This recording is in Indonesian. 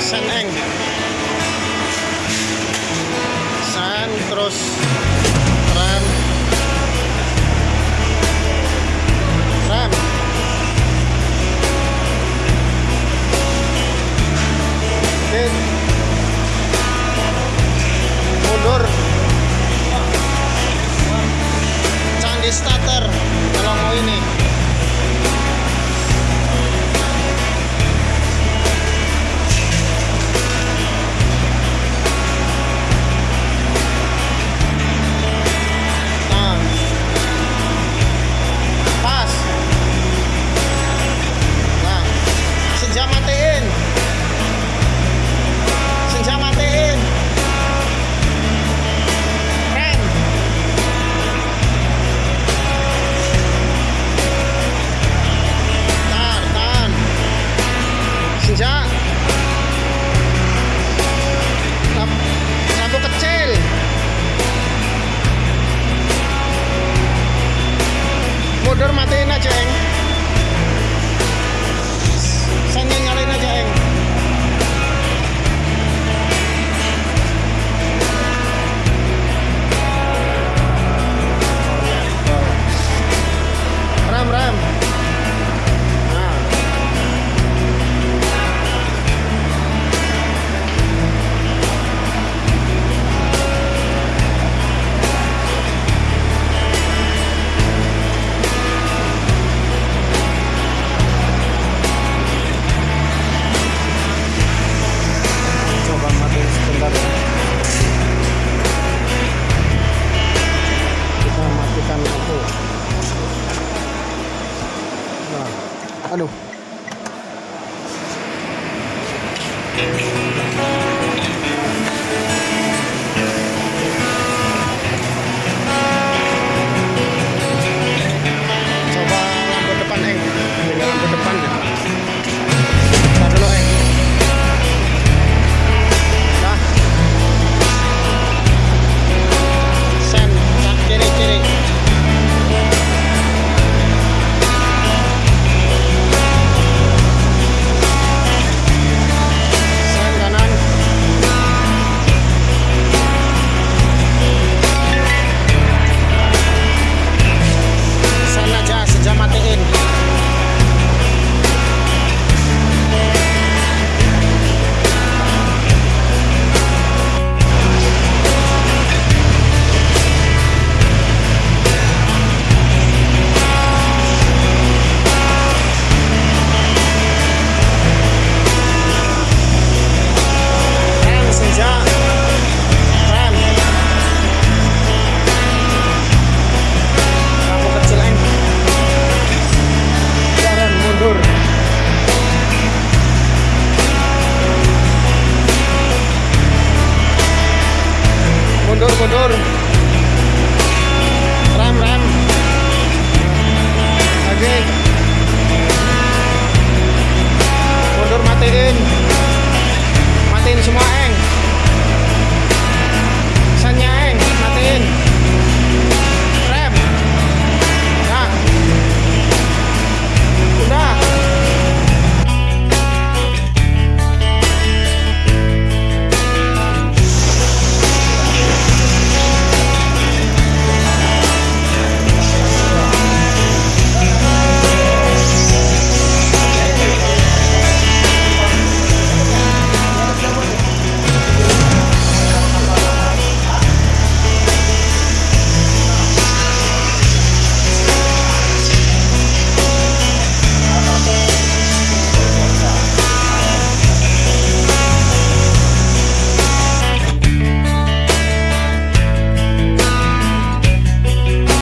sen eng sen terus order matiin na, Cheng. aduh color